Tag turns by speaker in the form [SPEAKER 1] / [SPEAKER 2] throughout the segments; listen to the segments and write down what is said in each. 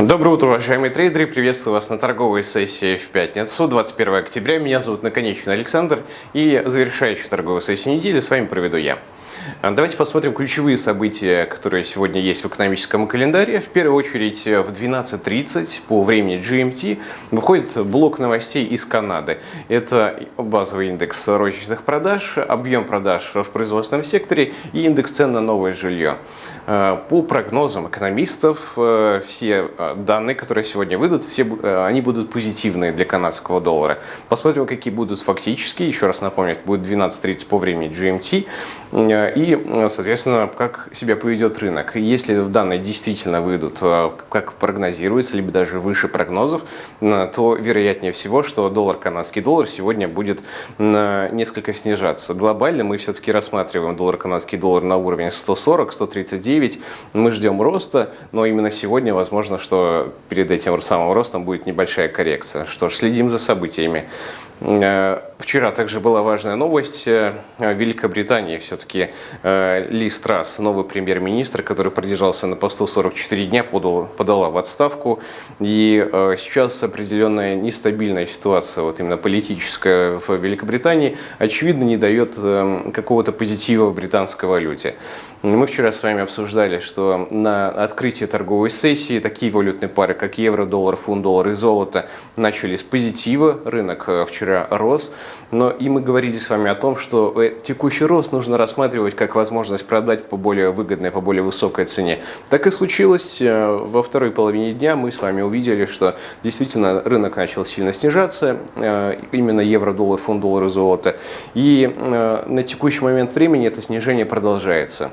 [SPEAKER 1] Доброе утро, уважаемые трейдеры. Приветствую вас на торговой сессии в пятницу, 21 октября. Меня зовут Наконечный Александр. И завершающую торговую сессию недели с вами проведу я. А, давайте посмотрим ключевые события, которые сегодня есть в экономическом календаре. В первую очередь в 12.30 по времени GMT выходит блок новостей из Канады. Это базовый индекс розничных продаж, объем продаж в производственном секторе и индекс цен на новое жилье. А, по прогнозам экономистов, э, все а, данные, которые сегодня выйдут, все, э, они будут позитивные для канадского доллара. Посмотрим, какие будут фактические. Еще раз напомню, это будет 12.30 по времени GMT и, соответственно, как себя поведет рынок. Если данные действительно выйдут, э, как прогнозируется, либо даже выше прогнозов, э, то вероятнее всего, что доллар, канадский доллар сегодня будет э, несколько снижаться. Глобально мы все-таки рассматриваем доллар, канадский доллар на уровне 140-139. Мы ждем роста, но именно сегодня возможно, что перед этим самым ростом будет небольшая коррекция. Что ж, следим за событиями. Вчера также была важная новость. Великобритании все-таки Э, Ли Страс, новый премьер-министр, который продержался на посту 44 дня, подал, подала в отставку. И э, сейчас определенная нестабильная ситуация, вот именно политическая в Великобритании, очевидно не дает э, какого-то позитива в британской валюте. Мы вчера с вами обсуждали, что на открытии торговой сессии такие валютные пары, как евро, доллар, фунт, доллар и золото, начали с позитива. Рынок вчера рос. Но и мы говорили с вами о том, что текущий рост нужно рассматривать как возможность продать по более выгодной, по более высокой цене. Так и случилось. Э, во второй половине дня мы с вами увидели, что действительно рынок начал сильно снижаться, э, именно евро, доллар, фунт, доллар и золото. И э, на текущий момент времени это снижение продолжается.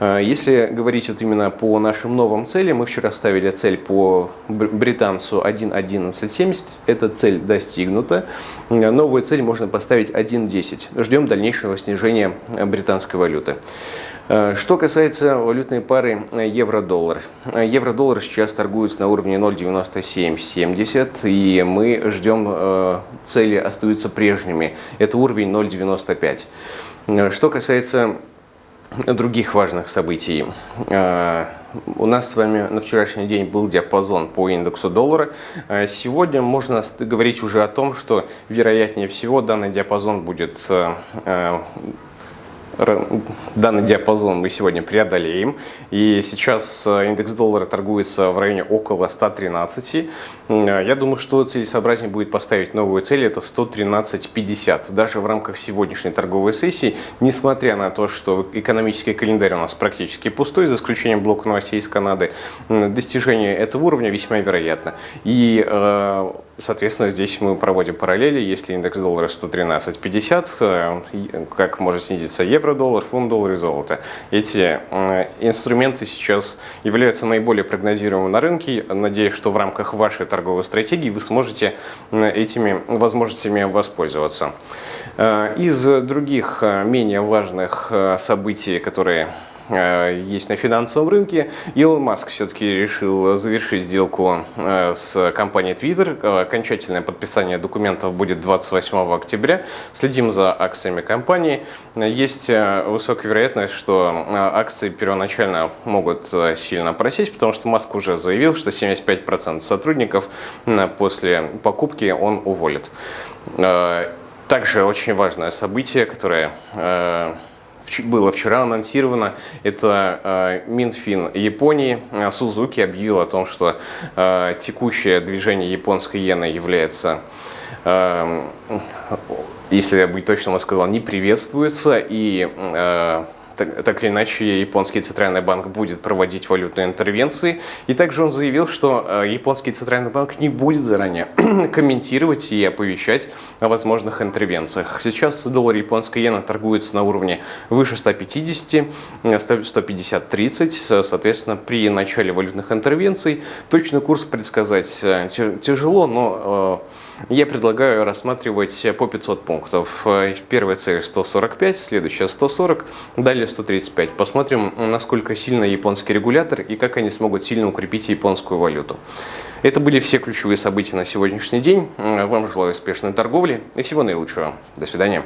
[SPEAKER 1] Если говорить вот именно по нашим новым целям, мы вчера ставили цель по британцу 1.1170, эта цель достигнута. Новую цель можно поставить 1.10. Ждем дальнейшего снижения британской валюты. Э, что касается валютной пары евро-доллар. Евро-доллар сейчас торгуется на уровне 0,9770, и мы ждем, э, цели остаются прежними. Это уровень 0,95. Э, что касается других важных событий. У нас с вами на вчерашний день был диапазон по индексу доллара. Сегодня можно говорить уже о том, что вероятнее всего данный диапазон будет данный диапазон мы сегодня преодолеем. И сейчас э, индекс доллара торгуется в районе около 113. Э, я думаю, что целесообразнее будет поставить новую цель, это 113.50. Даже в рамках сегодняшней торговой сессии, несмотря на то, что экономический календарь у нас практически пустой, за исключением блока новостей из Канады, достижение этого уровня весьма вероятно. И э, Соответственно, здесь мы проводим параллели. Если индекс доллара 113.50, э, как может снизиться евро-доллар, фунт-доллар и золото. Эти э, инструменты сейчас являются наиболее прогнозируемыми на рынке. Надеюсь, что в рамках вашей торговой стратегии вы сможете э, этими возможностями воспользоваться. Из других менее важных событий, которые Э, есть на финансовом рынке. Илон Маск все-таки решил завершить сделку э, с компанией Twitter. Э, окончательное подписание документов будет 28 октября. Следим за акциями компании. Есть высокая вероятность, что акции первоначально могут сильно просесть, потому что Маск уже заявил, что 75% сотрудников после покупки он уволит. Также очень важное событие, которое было вчера анонсировано, это э, Минфин Японии. Сузуки объявил о том, что э, текущее движение японской иены является э, если я быть точным, я сказал, не приветствуется, и э, так, так или иначе японский центральный банк будет проводить валютные интервенции. И также он заявил, что э, японский центральный банк не будет заранее комментировать и оповещать о возможных интервенциях. Сейчас доллар японской иена торгуется на уровне выше 150, 150-30. Соответственно, при начале валютных интервенций точный курс предсказать э, тяжело, но э, я предлагаю рассматривать по 500 пунктов. Первая цель 145, следующая 140, далее 135. Посмотрим, насколько сильно японский регулятор и как они смогут сильно укрепить японскую валюту. Это были все ключевые события на сегодняшний день. Вам желаю успешной торговли и всего наилучшего. До свидания.